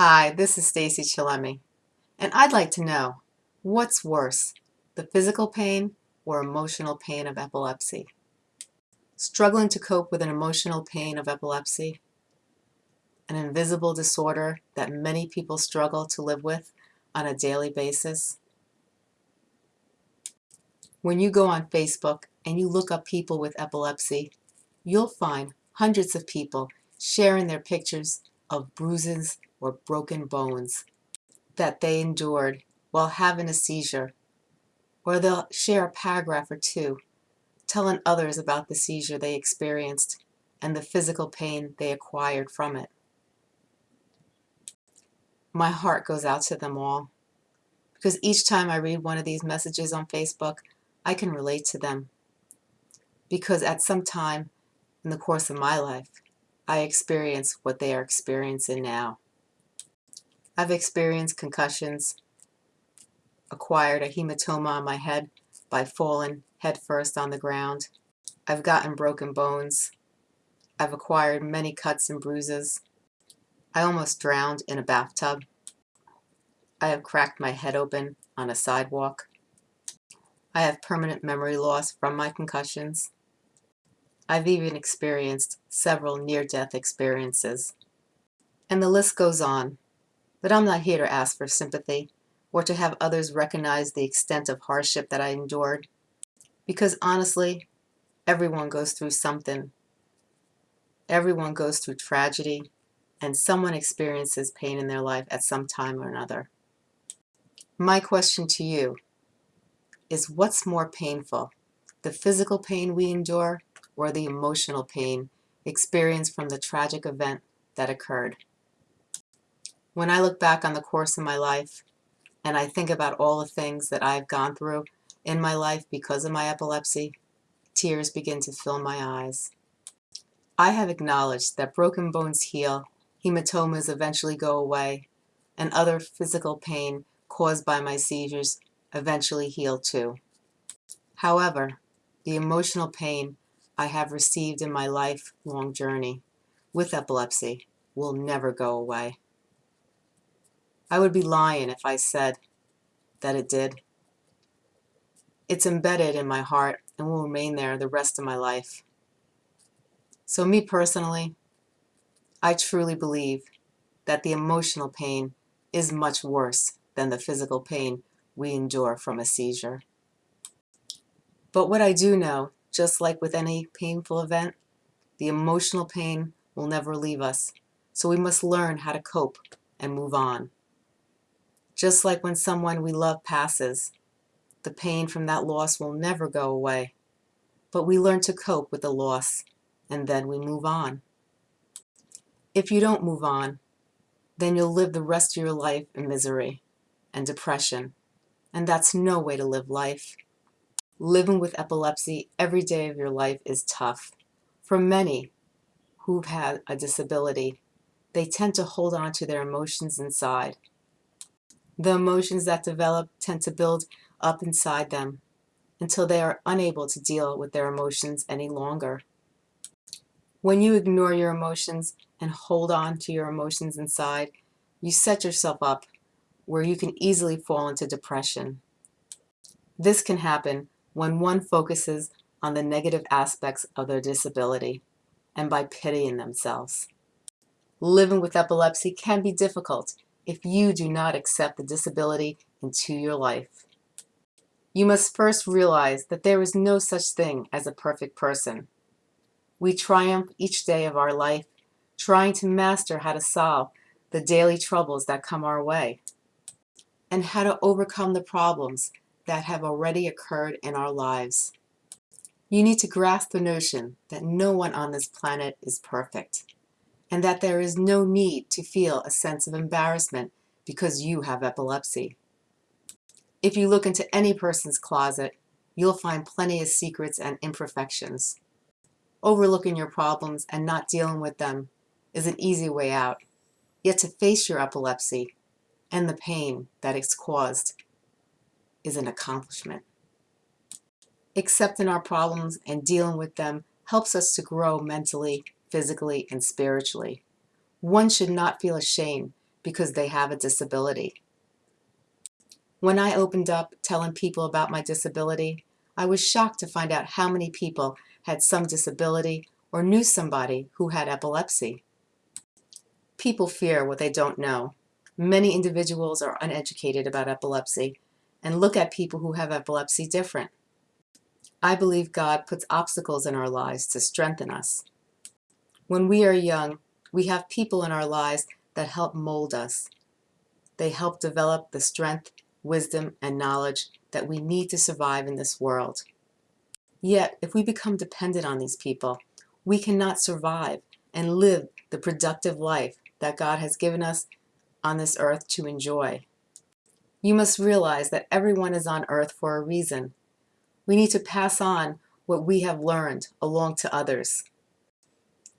Hi, this is Stacey Chillemi, and I'd like to know what's worse, the physical pain or emotional pain of epilepsy? Struggling to cope with an emotional pain of epilepsy, an invisible disorder that many people struggle to live with on a daily basis? When you go on Facebook and you look up people with epilepsy, you'll find hundreds of people sharing their pictures of bruises or broken bones that they endured while having a seizure. Or they'll share a paragraph or two telling others about the seizure they experienced and the physical pain they acquired from it. My heart goes out to them all because each time I read one of these messages on Facebook, I can relate to them. Because at some time in the course of my life, I experience what they are experiencing now. I've experienced concussions, acquired a hematoma on my head by falling headfirst on the ground. I've gotten broken bones. I've acquired many cuts and bruises. I almost drowned in a bathtub. I have cracked my head open on a sidewalk. I have permanent memory loss from my concussions. I've even experienced several near-death experiences. And the list goes on, but I'm not here to ask for sympathy or to have others recognize the extent of hardship that I endured. Because honestly, everyone goes through something. Everyone goes through tragedy, and someone experiences pain in their life at some time or another. My question to you is what's more painful, the physical pain we endure or the emotional pain experienced from the tragic event that occurred. When I look back on the course of my life and I think about all the things that I've gone through in my life because of my epilepsy, tears begin to fill my eyes. I have acknowledged that broken bones heal, hematomas eventually go away, and other physical pain caused by my seizures eventually heal too. However, the emotional pain I have received in my lifelong journey with epilepsy will never go away. I would be lying if I said that it did. It's embedded in my heart and will remain there the rest of my life. So me personally, I truly believe that the emotional pain is much worse than the physical pain we endure from a seizure. But what I do know just like with any painful event, the emotional pain will never leave us, so we must learn how to cope and move on. Just like when someone we love passes, the pain from that loss will never go away, but we learn to cope with the loss and then we move on. If you don't move on, then you'll live the rest of your life in misery and depression, and that's no way to live life. Living with epilepsy every day of your life is tough. For many who've had a disability, they tend to hold on to their emotions inside. The emotions that develop tend to build up inside them until they are unable to deal with their emotions any longer. When you ignore your emotions and hold on to your emotions inside, you set yourself up where you can easily fall into depression. This can happen when one focuses on the negative aspects of their disability and by pitying themselves. Living with epilepsy can be difficult if you do not accept the disability into your life. You must first realize that there is no such thing as a perfect person. We triumph each day of our life trying to master how to solve the daily troubles that come our way and how to overcome the problems that have already occurred in our lives. You need to grasp the notion that no one on this planet is perfect and that there is no need to feel a sense of embarrassment because you have epilepsy. If you look into any person's closet, you'll find plenty of secrets and imperfections. Overlooking your problems and not dealing with them is an easy way out. Yet to face your epilepsy and the pain that it's caused is an accomplishment. Accepting our problems and dealing with them helps us to grow mentally, physically, and spiritually. One should not feel ashamed because they have a disability. When I opened up telling people about my disability, I was shocked to find out how many people had some disability or knew somebody who had epilepsy. People fear what they don't know. Many individuals are uneducated about epilepsy and look at people who have epilepsy different. I believe God puts obstacles in our lives to strengthen us. When we are young, we have people in our lives that help mold us. They help develop the strength, wisdom, and knowledge that we need to survive in this world. Yet, if we become dependent on these people, we cannot survive and live the productive life that God has given us on this earth to enjoy. You must realize that everyone is on earth for a reason. We need to pass on what we have learned along to others.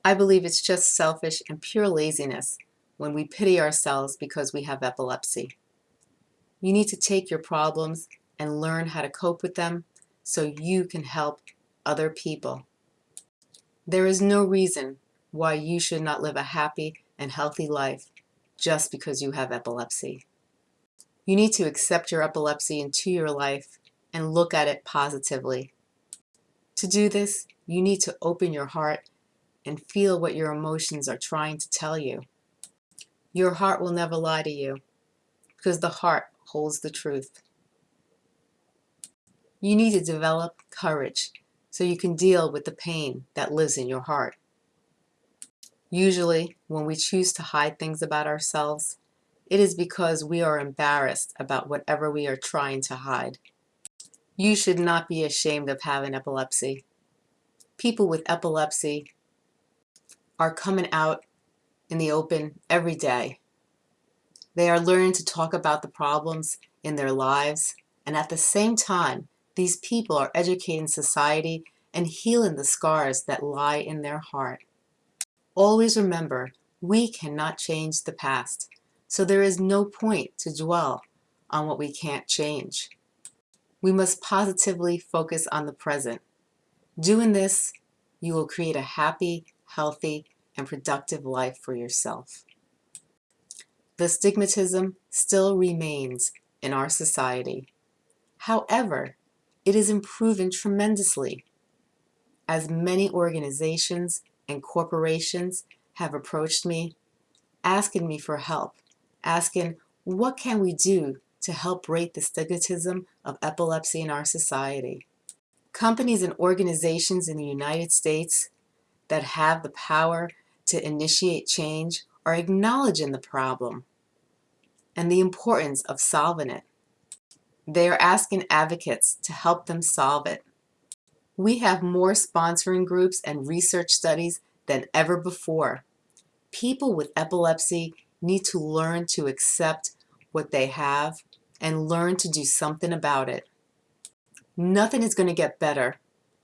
I believe it's just selfish and pure laziness when we pity ourselves because we have epilepsy. You need to take your problems and learn how to cope with them so you can help other people. There is no reason why you should not live a happy and healthy life just because you have epilepsy. You need to accept your epilepsy into your life and look at it positively. To do this, you need to open your heart and feel what your emotions are trying to tell you. Your heart will never lie to you because the heart holds the truth. You need to develop courage so you can deal with the pain that lives in your heart. Usually, when we choose to hide things about ourselves, it is because we are embarrassed about whatever we are trying to hide. You should not be ashamed of having epilepsy. People with epilepsy are coming out in the open every day. They are learning to talk about the problems in their lives, and at the same time, these people are educating society and healing the scars that lie in their heart. Always remember, we cannot change the past, so there is no point to dwell on what we can't change. We must positively focus on the present. Doing this, you will create a happy, healthy, and productive life for yourself. The stigmatism still remains in our society. However, it is improving tremendously as many organizations and corporations have approached me asking me for help, asking what can we do to help break the stigmatism of epilepsy in our society. Companies and organizations in the United States that have the power to initiate change are acknowledging the problem and the importance of solving it. They are asking advocates to help them solve it. We have more sponsoring groups and research studies than ever before. People with epilepsy need to learn to accept what they have and learn to do something about it. Nothing is going to get better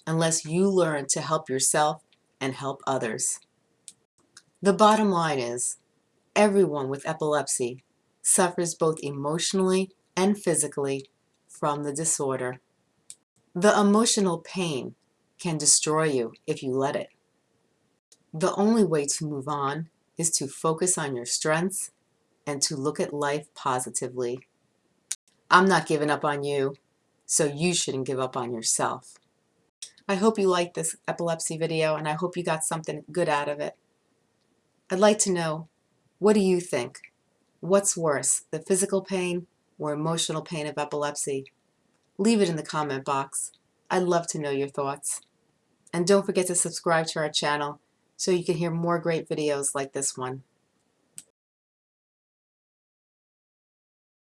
unless you learn to help yourself and help others. The bottom line is, everyone with epilepsy suffers both emotionally and physically from the disorder. The emotional pain can destroy you if you let it. The only way to move on is to focus on your strengths and to look at life positively. I'm not giving up on you, so you shouldn't give up on yourself. I hope you liked this epilepsy video and I hope you got something good out of it. I'd like to know, what do you think? What's worse, the physical pain or emotional pain of epilepsy? Leave it in the comment box. I'd love to know your thoughts. And don't forget to subscribe to our channel so you can hear more great videos like this one.